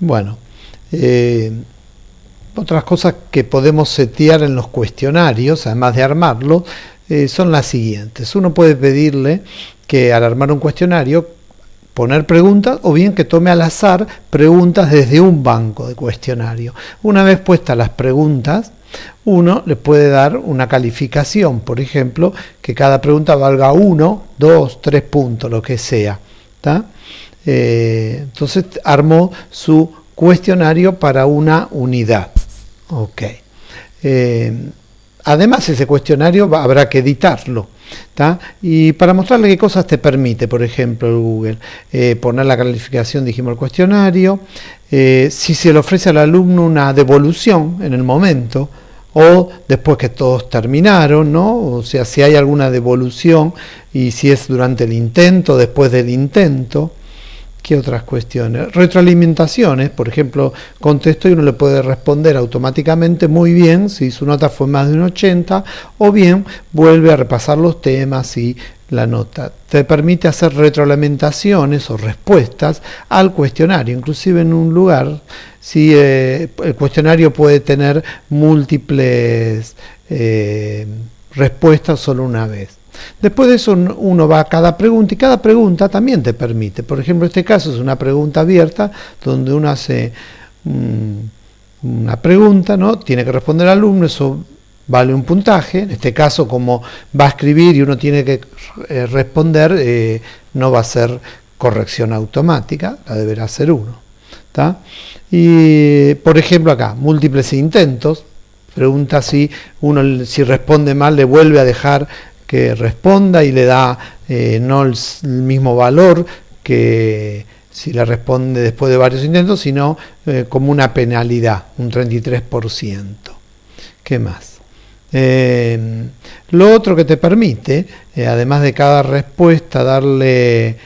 Bueno, eh, otras cosas que podemos setear en los cuestionarios, además de armarlo, eh, son las siguientes. Uno puede pedirle que al armar un cuestionario poner preguntas o bien que tome al azar preguntas desde un banco de cuestionario. Una vez puestas las preguntas, uno le puede dar una calificación, por ejemplo, que cada pregunta valga uno, dos, tres puntos, lo que sea. Eh, entonces armó su cuestionario para una unidad. Ok. Eh, además, ese cuestionario habrá que editarlo. Y para mostrarle qué cosas te permite, por ejemplo, el Google, eh, poner la calificación, dijimos, el cuestionario, si se le ofrece al alumno una devolución en el momento, o después que todos terminaron, ¿no? O sea, si hay alguna devolución y si es durante el intento, después del intento. ¿Qué otras cuestiones? Retroalimentaciones, por ejemplo, contesto y uno le puede responder automáticamente muy bien si su nota fue más de un 80 o bien vuelve a repasar los temas y la nota. Te permite hacer retroalimentaciones o respuestas al cuestionario, inclusive en un lugar, si eh, el cuestionario puede tener múltiples eh, respuestas solo una vez. Después de eso uno va a cada pregunta y cada pregunta también te permite. Por ejemplo, este caso es una pregunta abierta donde uno hace mm, una pregunta, ¿no? tiene que responder al alumno, eso vale un puntaje. En este caso, como va a escribir y uno tiene que eh, responder, eh, no va a ser corrección automática, la deberá hacer uno. Y por ejemplo acá, múltiples intentos, pregunta si uno si responde mal le vuelve a dejar que responda y le da eh, no el, mismo valor que si le responde después de varios intentos, sino eh, como una penalidad, un 33%. ¿Qué más? Eh, lo otro que te permite, además de cada respuesta, darle,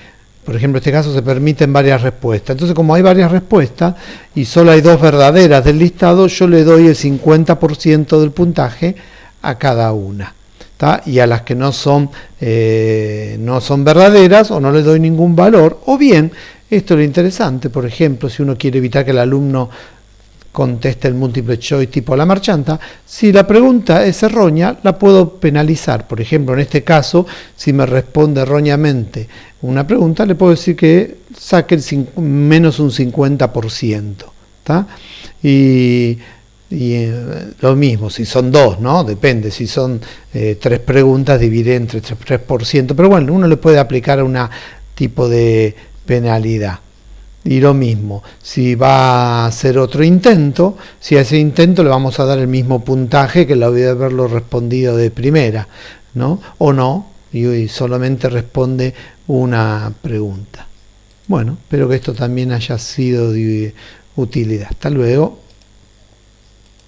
por ejemplo, en este caso se permiten varias respuestas. Entonces, como hay varias respuestas y solo hay dos verdaderas del listado, yo le doy el 50% del puntaje a cada una y a las que no son, eh, no son verdaderas o no le doy ningún valor, o bien, esto es lo interesante, por ejemplo, si uno quiere evitar que el alumno conteste el múltiple choice tipo la marchanta, si la pregunta es errónea, la puedo penalizar. Por ejemplo, en este caso, si me responde erróneamente una pregunta, le puedo decir que saque el menos un 50%. Y y eh, lo mismo, si son dos, ¿no? Depende, si son eh, tres preguntas, divide entre 3%, pero bueno, uno le puede aplicar una tipo de penalidad. Y lo mismo, si va a hacer otro intento, si a ese intento le vamos a dar el mismo puntaje que lo de haberlo respondido de primera, ¿no? O no, y solamente responde una pregunta. Bueno, espero que esto también haya sido de utilidad. Hasta luego.